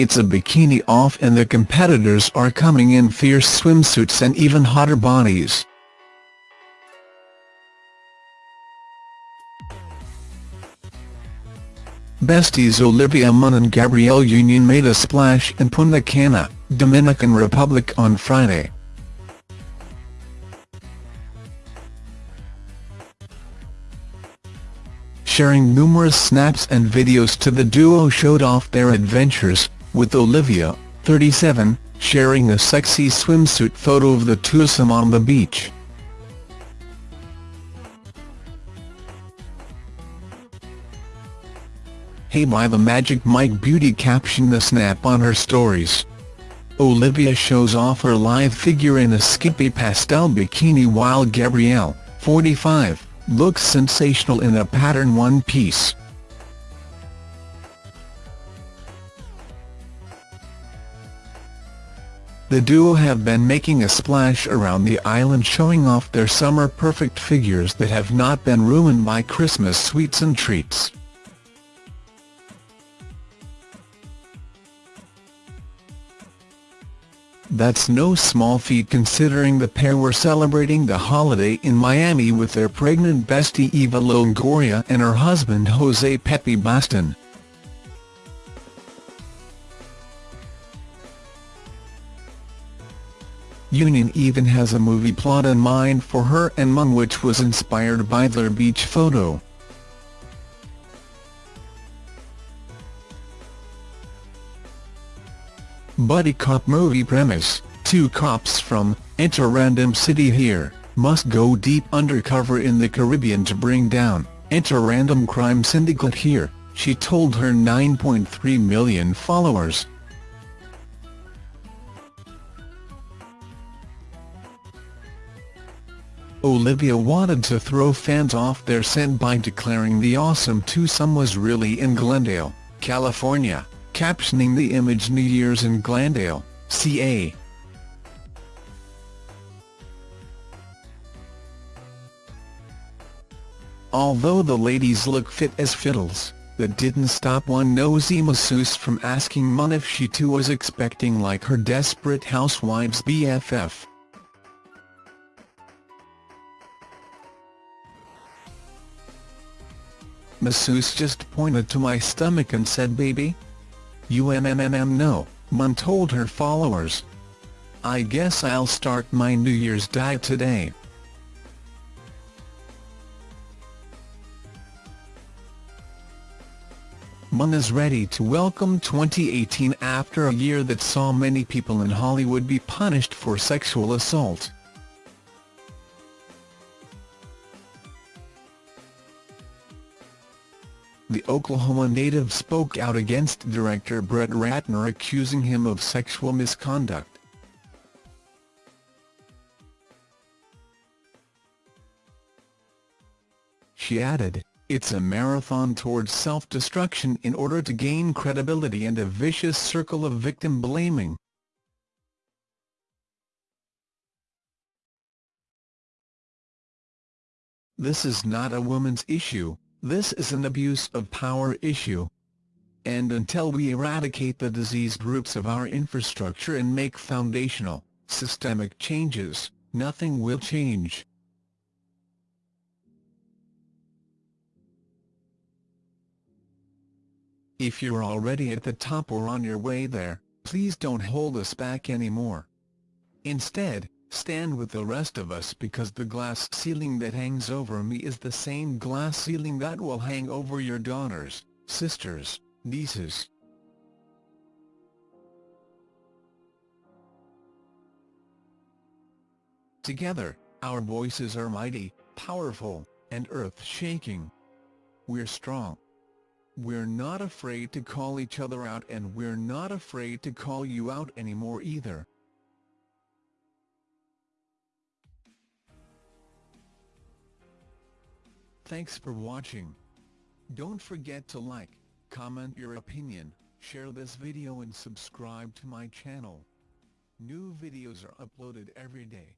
it's a bikini off and the competitors are coming in fierce swimsuits and even hotter bodies. Besties Olivia Munn and Gabrielle Union made a splash in Punta Cana, Dominican Republic on Friday. Sharing numerous snaps and videos to the duo showed off their adventures, with Olivia, 37, sharing a sexy swimsuit photo of the twosome on the beach. Hey by the Magic Mike Beauty captioned the snap on her stories. Olivia shows off her live figure in a skimpy pastel bikini while Gabrielle, 45, looks sensational in a pattern one-piece. The duo have been making a splash around the island showing off their summer perfect figures that have not been ruined by Christmas sweets and treats. That's no small feat considering the pair were celebrating the holiday in Miami with their pregnant bestie Eva Longoria and her husband Jose Pepe Baston. Union even has a movie plot in mind for her and Munn which was inspired by their beach photo. Buddy cop movie premise, two cops from, enter random city here, must go deep undercover in the Caribbean to bring down, enter random crime syndicate here, she told her 9.3 million followers. Olivia wanted to throw fans off their scent by declaring the awesome twosome was really in Glendale, California captioning the image New Year's in Glendale, CA. Although the ladies look fit as fiddles, that didn't stop one nosy masseuse from asking Munn if she too was expecting like her Desperate Housewives BFF. Masseuse just pointed to my stomach and said baby, UMMM no, Munn told her followers. I guess I'll start my New Year's diet today. Munn is ready to welcome 2018 after a year that saw many people in Hollywood be punished for sexual assault. The Oklahoma native spoke out against director Brett Ratner accusing him of sexual misconduct. She added, it's a marathon towards self-destruction in order to gain credibility and a vicious circle of victim blaming. This is not a woman's issue, this is an abuse of power issue. And until we eradicate the diseased roots of our infrastructure and make foundational, systemic changes, nothing will change. If you're already at the top or on your way there, please don't hold us back anymore. Instead, stand with the rest of us because the glass ceiling that hangs over me is the same glass ceiling that will hang over your daughters, sisters, nieces. Together, our voices are mighty, powerful, and earth-shaking. We're strong. We're not afraid to call each other out and we're not afraid to call you out anymore either. Thanks for watching. Don't forget to like, comment your opinion, share this video and subscribe to my channel. New videos are uploaded every day.